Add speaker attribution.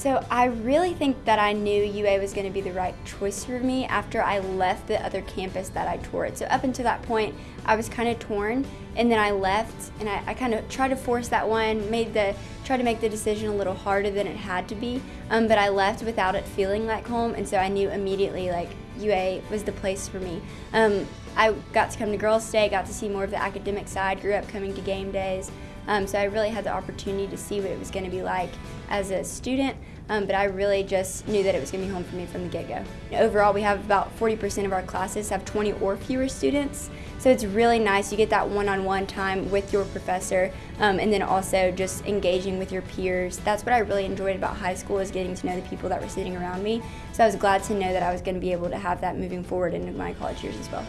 Speaker 1: So I really think that I knew UA was going to be the right choice for me after I left the other campus that I toured. So up until that point, I was kind of torn, and then I left, and I, I kind of tried to force that one, made the tried to make the decision a little harder than it had to be. Um, but I left without it feeling like home, and so I knew immediately like UA was the place for me. Um, I got to come to Girls State, got to see more of the academic side, grew up coming to game days. Um, so I really had the opportunity to see what it was going to be like as a student, um, but I really just knew that it was going to be home for me from the get-go. Overall, we have about 40% of our classes have 20 or fewer students, so it's really nice. You get that one-on-one -on -one time with your professor, um, and then also just engaging with your peers. That's what I really enjoyed about high school is getting to know the people that were sitting around me. So I was glad to know that I was going to be able to have that moving forward into my college years as well.